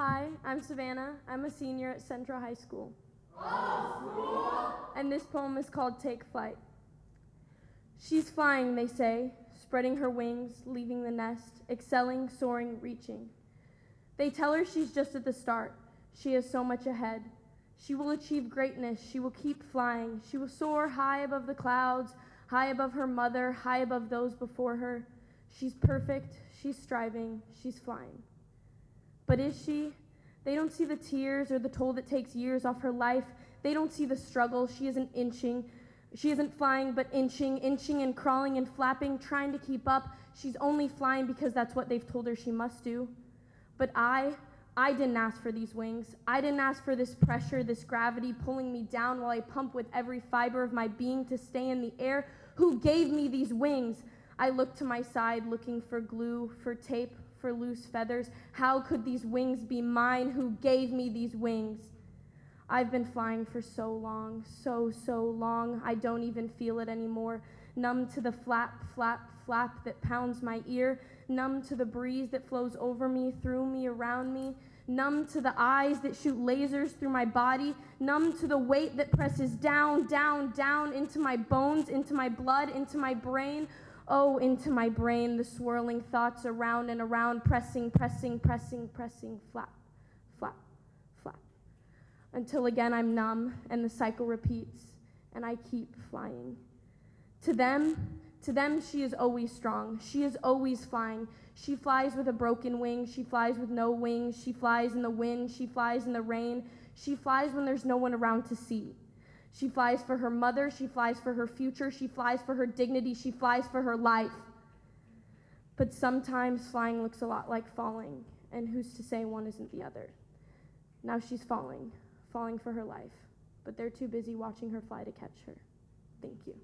Hi, I'm Savannah. I'm a senior at Central High School. And this poem is called Take Flight. She's flying, they say, spreading her wings, leaving the nest, excelling, soaring, reaching. They tell her she's just at the start. She has so much ahead. She will achieve greatness. She will keep flying. She will soar high above the clouds, high above her mother, high above those before her. She's perfect. She's striving. She's flying. But is she? They don't see the tears or the toll that takes years off her life. They don't see the struggle. She isn't inching. She isn't flying, but inching, inching and crawling and flapping, trying to keep up. She's only flying because that's what they've told her she must do. But I, I didn't ask for these wings. I didn't ask for this pressure, this gravity pulling me down while I pump with every fiber of my being to stay in the air. Who gave me these wings? I looked to my side looking for glue, for tape, for loose feathers. How could these wings be mine? Who gave me these wings? I've been flying for so long, so, so long, I don't even feel it anymore. Numb to the flap, flap, flap that pounds my ear, numb to the breeze that flows over me, through me, around me, numb to the eyes that shoot lasers through my body, numb to the weight that presses down, down, down into my bones, into my blood, into my brain. Oh, into my brain, the swirling thoughts around and around, pressing, pressing, pressing, pressing, flap, flap, flap. Until again I'm numb and the cycle repeats and I keep flying. To them, to them, she is always strong. She is always flying. She flies with a broken wing. She flies with no wings. She flies in the wind. She flies in the rain. She flies when there's no one around to see. She flies for her mother. She flies for her future. She flies for her dignity. She flies for her life. But sometimes flying looks a lot like falling, and who's to say one isn't the other? Now she's falling, falling for her life, but they're too busy watching her fly to catch her. Thank you.